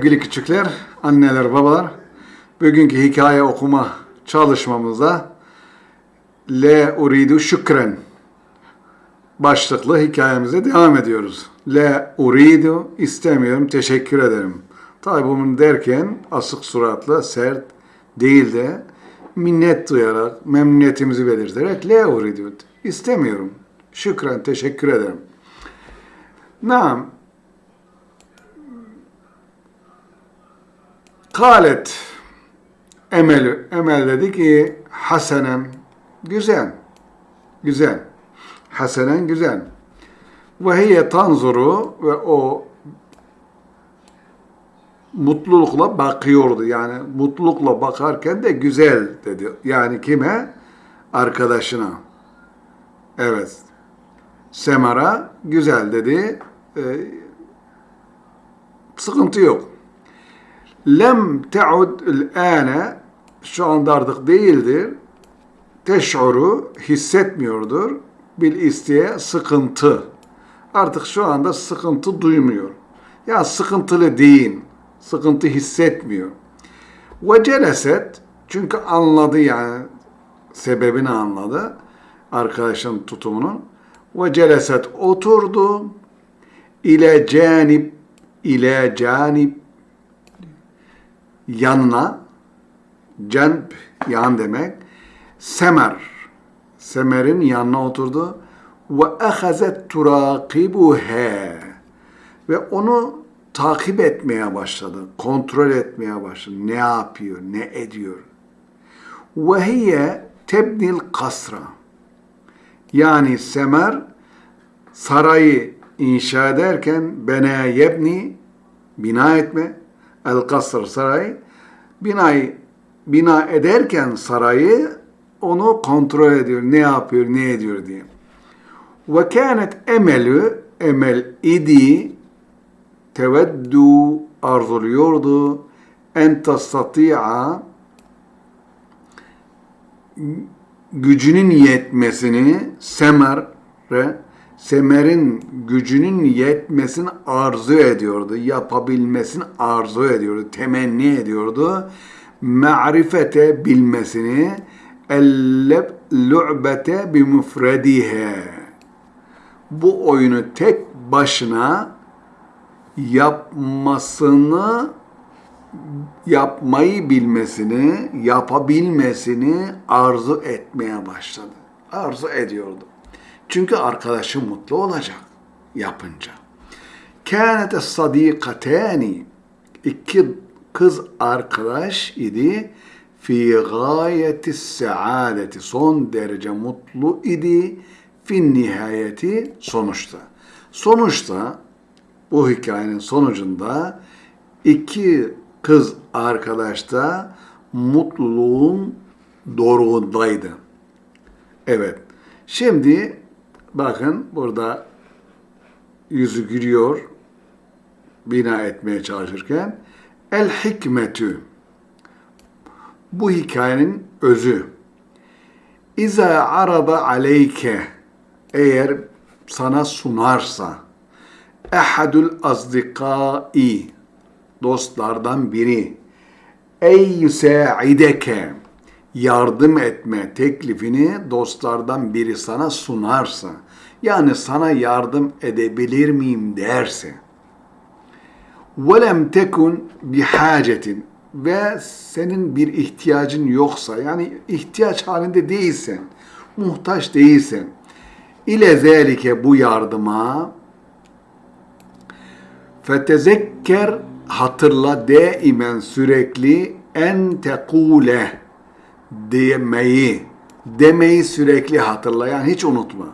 Sevgili küçükler, anneler, babalar, bugünkü hikaye okuma çalışmamıza Le uridu şükren başlıklı hikayemize devam ediyoruz. Le uridu istemiyorum, teşekkür ederim. Tabi bunu derken asık suratla, sert değil de minnet duyarak, memnuniyetimizi belirterek le uridu istemiyorum. Şükren, teşekkür ederim. Naam, Kalet Emel, Emel dedi ki Hasanen güzel, güzel. Hasanen güzel. Ve hiye tanzuru ve o mutlulukla bakıyordu. Yani mutlulukla bakarken de güzel dedi. Yani kime? Arkadaşına. Evet. Semara güzel dedi. Ee, sıkıntı yok lem te'ud ane şu anda artık değildir. Teş'uru hissetmiyordur. Bil isteye sıkıntı. Artık şu anda sıkıntı duymuyor. Ya sıkıntılı değil. Sıkıntı hissetmiyor. Ve celeset çünkü anladı yani sebebini anladı arkadaşın tutumunu. Ve celeset oturdu ile canip ile canip yanına cenb yan demek semer. Semerin yanına oturdu. Ve ahazet turakibuha ve onu takip etmeye başladı kontrol etmeye başladı. Ne yapıyor ne ediyor? Ve hiye tebnil kasra. Yani semer sarayı inşa ederken bena yebni bina etme el kasr saray binayı bina ederken sarayı onu kontrol ediyor. Ne yapıyor, ne ediyor diye. Ve kânet emelü emel idi teveddu arzuluyordu en tastati'a gücünün yetmesini semer Semer'in gücünün yetmesini arzu ediyordu, yapabilmesini arzu ediyordu, temenni ediyordu. Ma'rifete bilmesini, elleb lu'bete bi mufredihe. Bu oyunu tek başına yapmasını yapmayı bilmesini, yapabilmesini arzu etmeye başladı. Arzu ediyordu. Çünkü arkadaşı mutlu olacak yapınca. Kânete sadîkatâni iki kız arkadaş idi fi gayeti saadeti son derece mutlu idi fin nihayeti sonuçta. Sonuçta bu hikayenin sonucunda iki kız arkadaş da mutluluğun doruğundaydı. Evet. Şimdi Bakın burada yüzü gülüyor bina etmeye çalışırken. El hikmetü bu hikayenin özü. İza arada aleyke eğer sana sunarsa ehadul azdikai dostlardan biri ey yusaideke yardım etme teklifini dostlardan biri sana sunarsa, yani sana yardım edebilir miyim derse, وَلَمْ تَكُنْ بِحَاجَةٍ ve senin bir ihtiyacın yoksa, yani ihtiyaç halinde değilsen, muhtaç değilsen, ile zelike bu yardıma fetezekker hatırla daimen sürekli en tekule demeyi, demeyi sürekli hatırlayan hiç unutma.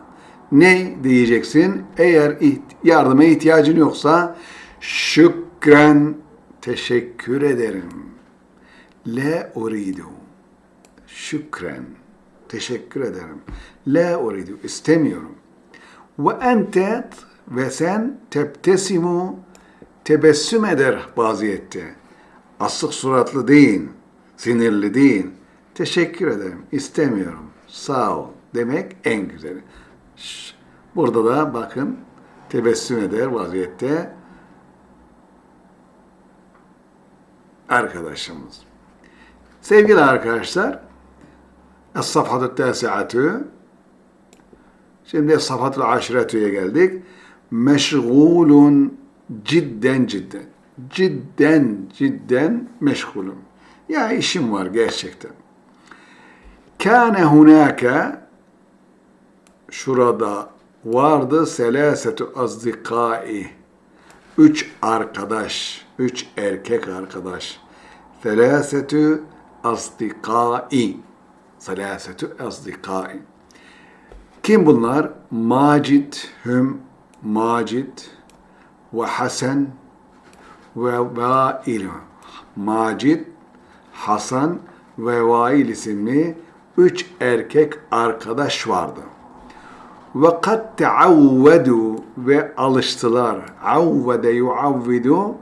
Ne diyeceksin? Eğer yardıma ihtiyacın yoksa şükren teşekkür ederim. Le uridu. Şükren. Teşekkür ederim. Le uridu. istemiyorum. Ve ente ve sen tebtesimu tebessüm eder vaziyette. Asık suratlı değil, sinirli değil Teşekkür ederim. İstemiyorum. Sağ ol demek en güzeli. Burada da bakın tebessüm eder vaziyette arkadaşımız. Sevgili arkadaşlar, Es-Safhatü Tâsi'atü Şimdi Es-Safhatü Aşiretü'ye geldik. Meşgulun cidden cidden. Cidden cidden meşgulüm. Ya işim var gerçekten. Kâne hunâke şurada vardı selasetu azdikai üç arkadaş, üç erkek arkadaş. Selasetu azdikai selasetu azdikai kim bunlar? Macid, Hüm, Macid ve Hasan ve Vail. Macid, Hasan ve Vail isimli üç erkek arkadaş vardı. Ve kad teavvedu ve alıştılar. Avvede yuavvidu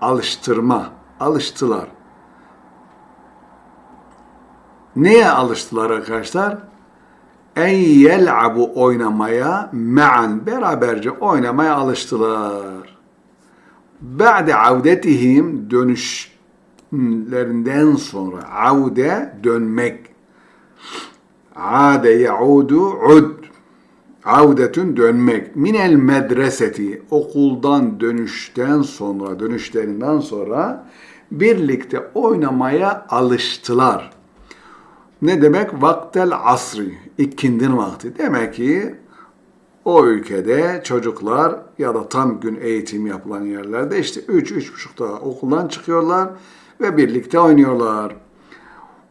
alıştırma. Alıştılar. Neye alıştılar arkadaşlar? En yel'abu oynamaya me'an beraberce oynamaya alıştılar. Ba'de avdetihim dönüşlerinden sonra avde dönmek. Ade yaudu ud. Avdetün dönmek. Minel medreseti okuldan dönüşten sonra dönüşlerinden sonra birlikte oynamaya alıştılar. Ne demek? Vaktel asri, ikindin vakti. Demek ki o ülkede çocuklar ya da tam gün eğitim yapılan yerlerde işte 3-3.30'da okuldan çıkıyorlar ve birlikte oynuyorlar.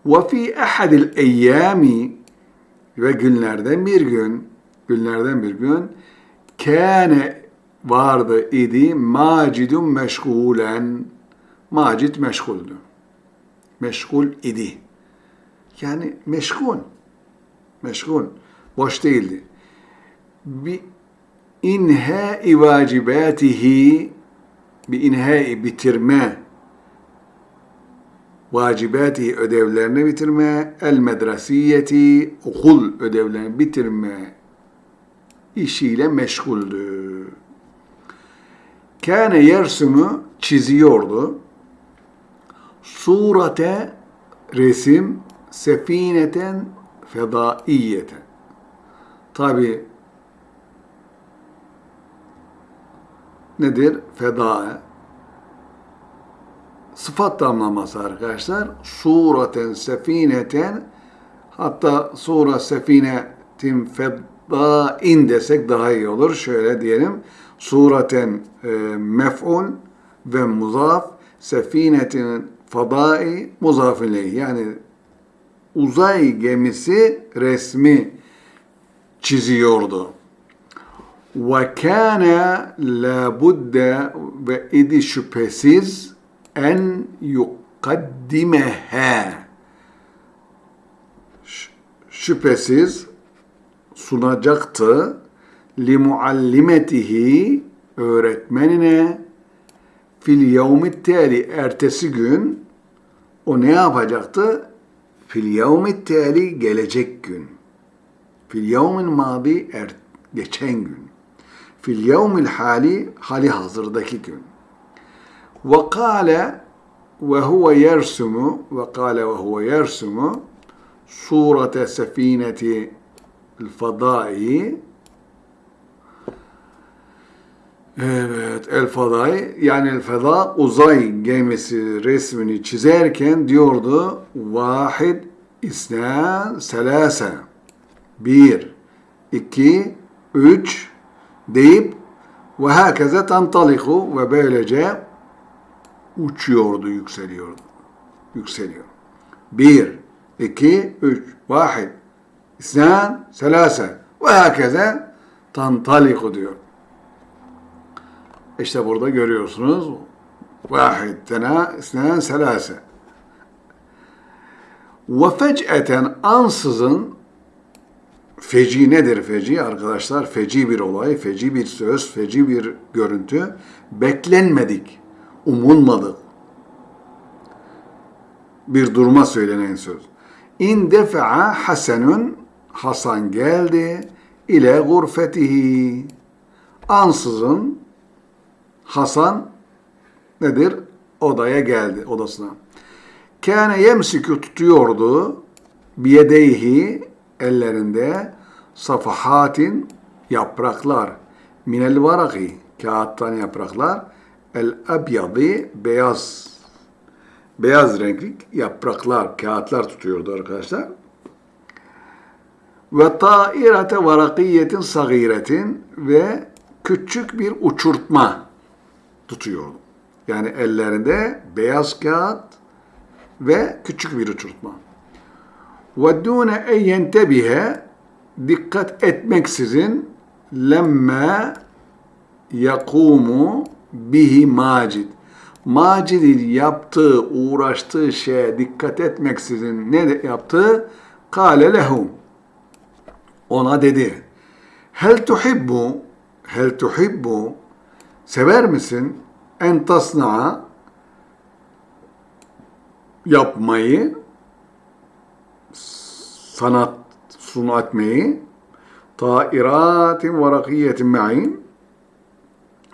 Fi ahadil eyyami ve günlerden bir gün, günlerden bir gün kâne vardı idi macidun meşgulen. Macid meşguldü. Meşgul idi. Yani meşgul. Meşgul. Boş değildi. Bi inhai vacibatihi bi inhai bitirme vacibatihi ödevlerini bitirme el medresiyeti okul ödevlerini bitirme işiyle meşguldü. Kâne yersumu çiziyordu. Surate resim sefineten fedaiyeten. Tabi nedir? Feda. Sıfat damlaması arkadaşlar. Sureten sefineten hatta sura sefinetin fedain desek daha iyi olur. Şöyle diyelim. Sureten e, mef'ul ve muzaf sefinetin fadai muzaf ileyh. Yani uzay gemisi resmi çiziyordu. Ve kâne la budde ve idi şüphesiz en yukaddimeha şüphesiz sunacaktı li muallimetihi öğretmenine fil yevmit tali ertesi gün o ne yapacaktı? Fil yevmit tali gelecek gün. Fil yevmin madi er, geçen gün. Fil yevmil hali hali hazırdaki gün. Yersumu ve kâle ve huve yersumu surete sefineti el-fadai Evet, El Fadai yani El Fada uzay gemisi resmini çizerken diyordu vahid isna selase bir, iki, üç deyip ve hakeze tantaliku ve böylece uçuyordu, yükseliyordu. Yükseliyor. Bir, iki, üç, vahid, isnan, selase ve hakeze tantaliku diyor. İşte burada görüyorsunuz. Vahid, tena, isnen, selase. Ve fec'eten ansızın feci nedir feci arkadaşlar? Feci bir olay, feci bir söz, feci bir görüntü. Beklenmedik, umulmadık. Bir duruma söylenen söz. İn defa'a Hasanun Hasan geldi ile gurfetihi. Ansızın Hasan nedir? odaya geldi odasına. Kâne yemsikü tutuyordu biyedeyhi ellerinde safahatin yapraklar minel varaki kağıttan yapraklar el abyadi beyaz beyaz renkli yapraklar kağıtlar tutuyordu arkadaşlar ve tairete varakiyetin sagiretin ve küçük bir uçurtma tutuyordu. Yani ellerinde beyaz kağıt ve küçük bir uçurtma. Ve dune en yentebihe dikkat etmeksizin lemme yakumu bihi macid. Macid'in yaptığı, uğraştığı şeye dikkat etmeksizin ne de yaptı? Kale lehum. Ona dedi. Hel tuhibbu, hel tuhibbu, sever misin? En tasna'a, yapmayı, sanat sunu etmeyi, tairatin varakiyetin me'in,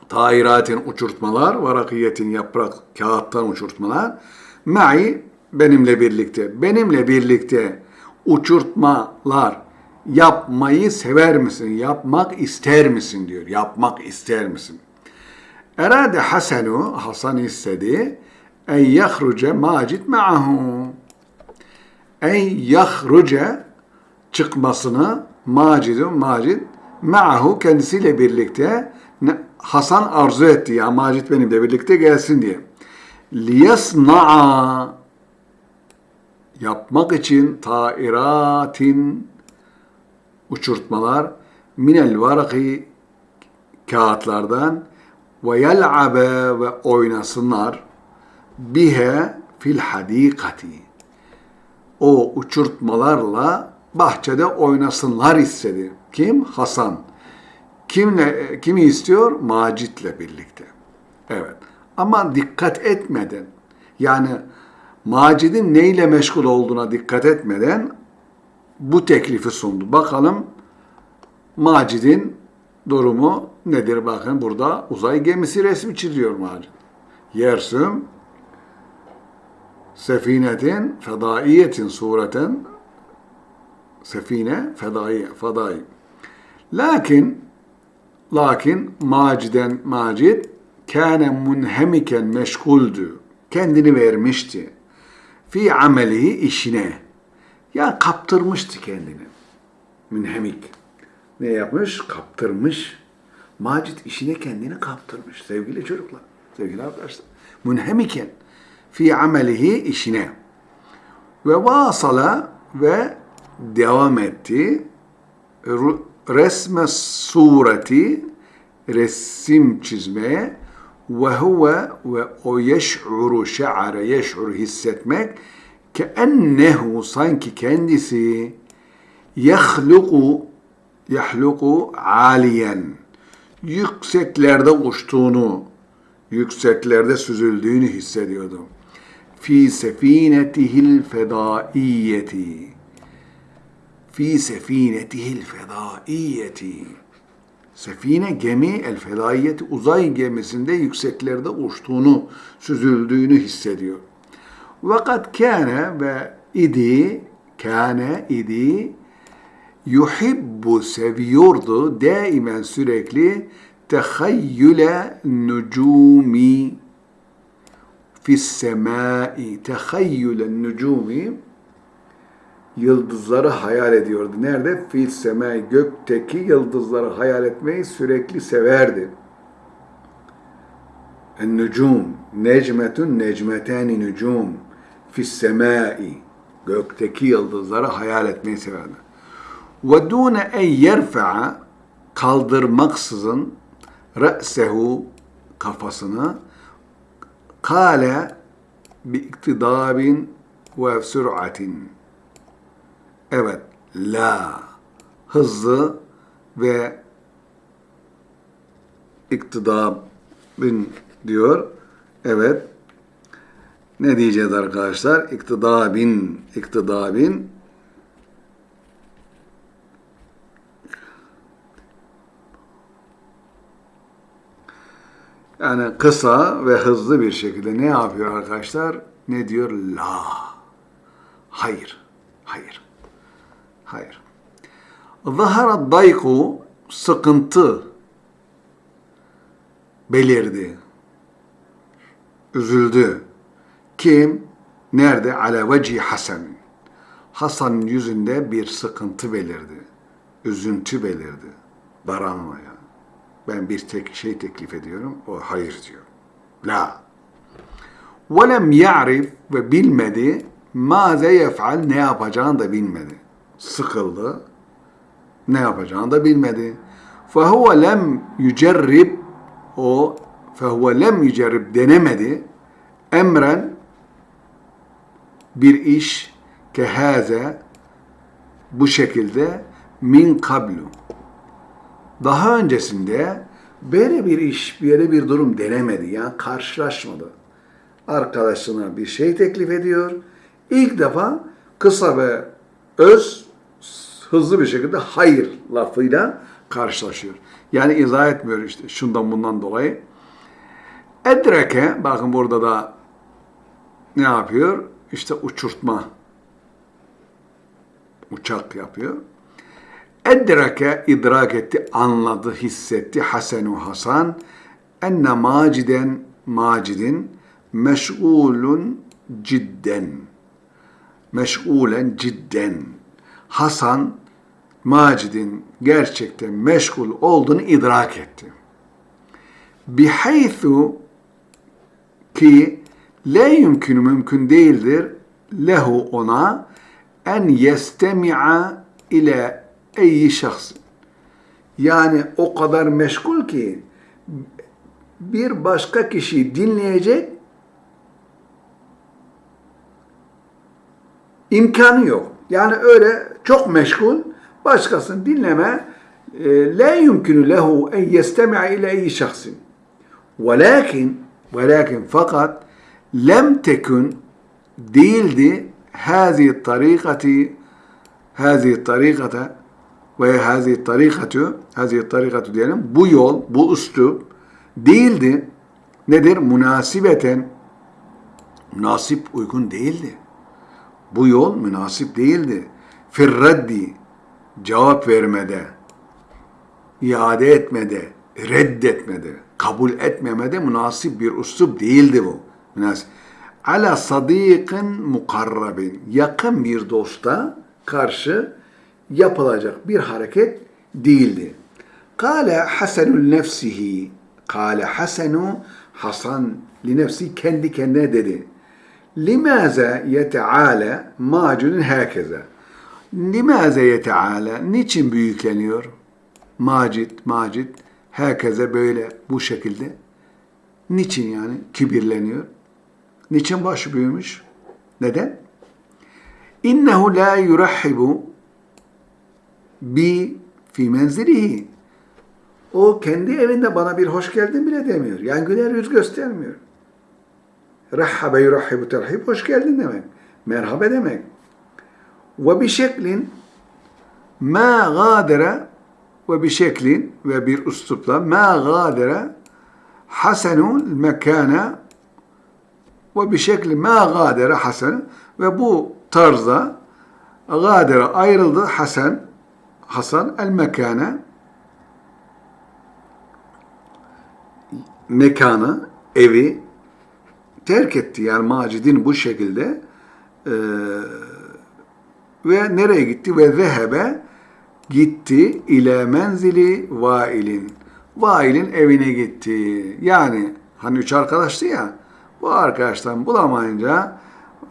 tairatin uçurtmalar, varakiyetin yaprak, kağıttan uçurtmalar, me'i benimle birlikte, benimle birlikte uçurtmalar yapmayı sever misin? Yapmak ister misin diyor. Yapmak ister misin? Erade Hasenu, Hasan istedi, en yahruce macit ma'ahu. En yahruce çıkmasını Macidun Macid ma'ahu kendisiyle birlikte Hasan arzu etti ya Macit benimle birlikte gelsin diye. Liyasna'a yapmak için tairatin uçurtmalar minel varaki kağıtlardan ve yel'abe ve oynasınlar bihe fil hadikati o uçurtmalarla bahçede oynasınlar istedi. Kim? Hasan. Kimle, kimi istiyor? Macit'le birlikte. Evet. Ama dikkat etmeden, yani Macid'in neyle meşgul olduğuna dikkat etmeden bu teklifi sundu. Bakalım Macid'in durumu nedir? Bakın burada uzay gemisi resmi çiziyor Macid. Yersüm sefinetin fedaiyetin sureten sefine fedai fedai. Lakin lakin Maciden Macid kâne munhemiken meşguldü. Kendini vermişti. Fi amelihi işine. Ya kaptırmıştı kendini. Münhemik. Ne yapmış? Kaptırmış. Macit işine kendini kaptırmış. Sevgili çocuklar, sevgili arkadaşlar. Münhemiken fi amelihi işine. Ve vasala ve devam etti. Resme sureti resim çizmeye ve huve ve o yeş'uru şe'are yeş'uru hissetmek ke ennehu sanki kendisi yahluku yahluku aliyen yükseklerde uçtuğunu yükseklerde süzüldüğünü hissediyordu. Fi sefinetihil fedaiyeti fi sefinetihil fedaiyeti Sefine gemi el fedaiyeti uzay gemisinde yükseklerde uçtuğunu, süzüldüğünü hissediyor. Vakat kâne ve idi, kâne idi, yuhibbu seviyordu daimen sürekli tehayyüle nucumi fis semai tehayyüle nucumi yıldızları hayal ediyordu. Nerede? Fil semai gökteki yıldızları hayal etmeyi sürekli severdi. En-nucum necmetun necmetani nucum fis semai gökteki yıldızları hayal etmeyi severdi. Ve dune en yerfa'a kaldırmaksızın re'sehu kafasını kale bi iktidabin ve sür'atin Evet, la hızlı ve iktidabın diyor. Evet. Ne diyeceğiz arkadaşlar? İktidabin, iktidabin yani kısa ve hızlı bir şekilde ne yapıyor arkadaşlar? Ne diyor? La. Hayır. Hayır. Hayır. Zahara dayku sıkıntı belirdi. Üzüldü. Kim? Nerede? Ale veci Hasan. Hasan'ın yüzünde bir sıkıntı belirdi. Üzüntü belirdi. Daranma yani. Ben bir tek şey teklif ediyorum. O hayır diyor. La. Velem ya'rif ve bilmedi maze yef'al ne yapacağını da bilmedi Sıkıldı. Ne yapacağını da bilmedi. فَهُوَ لَمْ يُجَرِّبْ o فَهُوَ لَمْ يُجَرِّبْ denemedi. Emren bir iş kehaze bu şekilde min kablu. Daha öncesinde böyle bir iş, böyle bir durum denemedi. Yani karşılaşmadı. Arkadaşına bir şey teklif ediyor. İlk defa kısa ve öz hızlı bir şekilde hayır lafıyla karşılaşıyor. Yani izah etmiyor işte şundan bundan dolayı. Edreke, bakın burada da ne yapıyor? İşte uçurtma. Uçak yapıyor. Edreke idrak etti, anladı, hissetti Hasenu Hasan enne maciden macidin meşgulun cidden meşgulen cidden Hasan Macid'in gerçekten meşgul olduğunu idrak etti. Bihaythu ki la yumkün mümkün değildir lehu ona en yestemi'a ile eyyi şahs. Yani o kadar meşgul ki bir başka kişiyi dinleyecek imkanı yok. Yani öyle çok meşgul. Başkasını dinleme. E, la yumkinu lehu en yestemi'a ile eyyi şahsin. Velakin velakin fakat lem tekün değildi hazi tarikati hazi tarikata ve hazi tarikatu hazi tarikatu diyelim. Bu yol bu üslup değildi. Nedir? Münasibeten. Münasip uygun değildi bu yol münasip değildi. Firreddi cevap vermede iade etmede reddetmede kabul etmemede münasip bir üslup değildi bu. Münasip. Ala sadikin mukarrabin. Yakın bir dosta karşı yapılacak bir hareket değildi. Kale Hasanul nefsihi. Kale Hasanu Hasan li nefsi kendi kendine dedi. Limaze yeteala macunun herkese. Limaze yeteala niçin büyükleniyor? Macit, macit herkese böyle bu şekilde. Niçin yani kibirleniyor? Niçin başı büyümüş? Neden? İnnehu la yurahhibu bi fi menzilihi. O kendi evinde bana bir hoş geldin bile demiyor. Yani güler yüz göstermiyor. Rahhabe yurahhibu terhib hoş geldin demek. Merhaba demek. Ve bir şeklin ma gadere ve bir şeklin ve bir üslupla ma gadere hasenul mekana ve bir şekli ma gadere hasen ve bu tarzda gadere ayrıldı Hasan Hasan el mekane mekanı, evi terk etti. Yani Macid'in bu şekilde e, ve nereye gitti? Ve zehebe gitti ile menzili vailin. Vailin evine gitti. Yani hani üç arkadaştı ya bu arkadaştan bulamayınca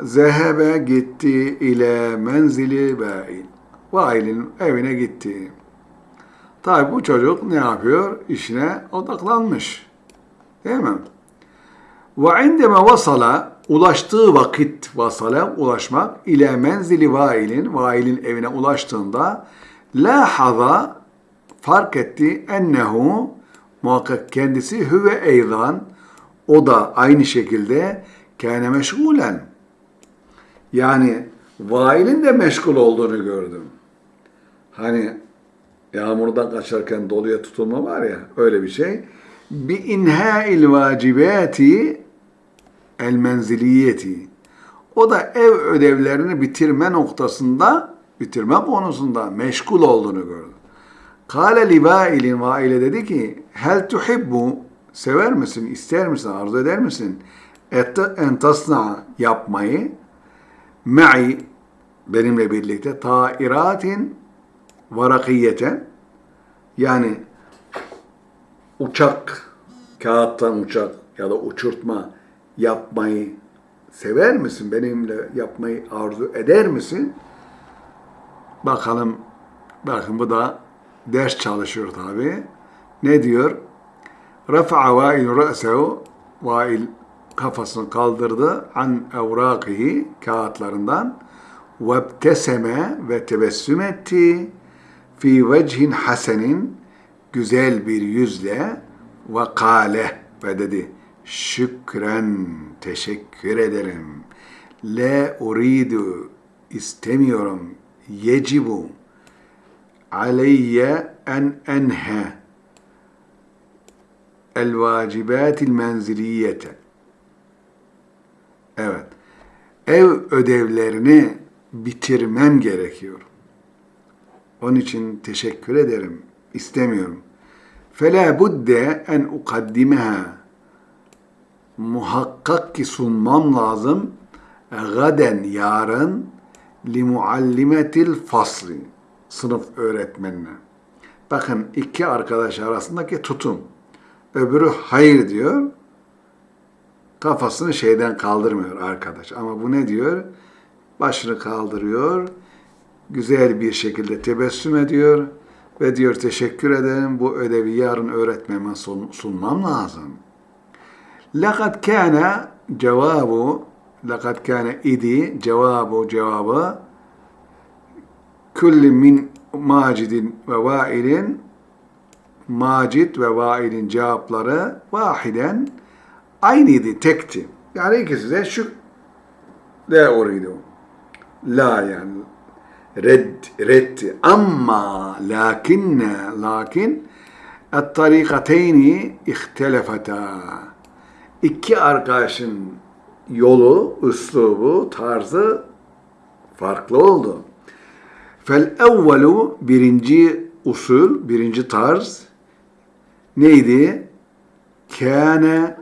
zehebe gitti ile menzili vail. Vail'in evine gitti. Tabi bu çocuk ne yapıyor? İşine odaklanmış. Değil mi? Ve indeme vasala ulaştığı vakit vasala ulaşmak ile menzili vailin vailin evine ulaştığında la haza fark etti ennehu muhakkak kendisi hüve eydan o da aynı şekilde kâne meşgulen yani vailin de meşgul olduğunu gördüm. Hani yağmurdan kaçarken doluya tutulma var ya öyle bir şey. bi inha'il vacibati el menziliyeti. O da ev ödevlerini bitirme noktasında, bitirme konusunda meşgul olduğunu gördü. Kale li vailin, vaile dedi ki, hel tuhibbu, sever misin, ister misin, arzu eder misin? Et, en tasna yapmayı, ma'i, benimle birlikte, tairatin varakiyeten, yani uçak, kağıttan uçak ya da uçurtma yapmayı sever misin? Benimle yapmayı arzu eder misin? Bakalım, bakın bu da ders çalışıyor tabi. Ne diyor? Rafa'a vail ra'sehu, vail kafasını kaldırdı an evrakihi, kağıtlarından vebteseme ve tebessüm etti fi vecihin hasenin güzel bir yüzle ve kale ve dedi şükren teşekkür ederim le uridu istemiyorum yecibu aleyye en enhe el vacibatil menziliyete evet ev ödevlerini bitirmem gerekiyor. Onun için teşekkür ederim. istemiyorum. فَلَا بُدَّ en ukaddimeha Muhakkak ki sunmam lazım gaden yarın li muallimetil fasli sınıf öğretmenine. Bakın iki arkadaş arasındaki tutum. Öbürü hayır diyor. Kafasını şeyden kaldırmıyor arkadaş. Ama bu ne diyor? Başını kaldırıyor. Güzel bir şekilde tebessüm ediyor ve diyor teşekkür ederim bu ödevi yarın öğretmeme sunmam lazım. Lakat kana cevabu lakat kana idi cevabu cevabı kulli min macidin ve vailin macid ve vailin cevapları vahiden aynıydı, tekti. Yani ikisi de şu la uridu. La yani red, reddi. Ama lakinne, lakin الطريقتين اختلفتا. İki arkadaşın yolu, üslubu, tarzı farklı oldu. Fel evvelu birinci usul, birinci tarz neydi? Kâne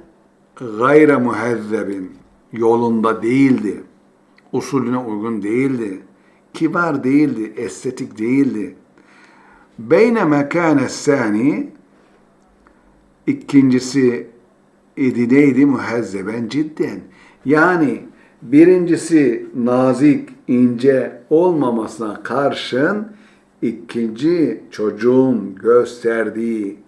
gayre muhezzebin yolunda değildi. Usulüne uygun değildi. Kibar değildi, estetik değildi. Beyne mekâne sani ikincisi idi neydi? Muhezzeben cidden. Yani birincisi nazik, ince olmamasına karşın ikinci çocuğun gösterdiği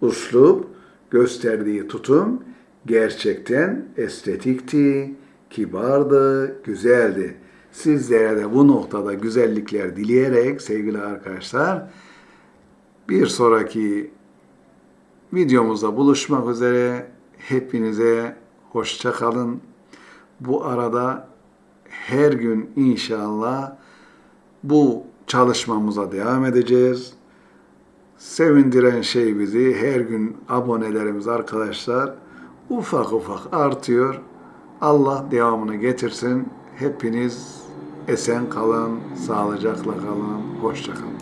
uslup, gösterdiği tutum gerçekten estetikti, kibardı, güzeldi. Sizlere de bu noktada güzellikler dileyerek sevgili arkadaşlar bir sonraki videomuzda buluşmak üzere hepinize hoşça kalın. Bu arada her gün inşallah bu çalışmamıza devam edeceğiz. Sevindiren şey bizi her gün abonelerimiz arkadaşlar ufak ufak artıyor. Allah devamını getirsin. Hepiniz esen kalın, sağlıcakla kalın, hoşça kalın.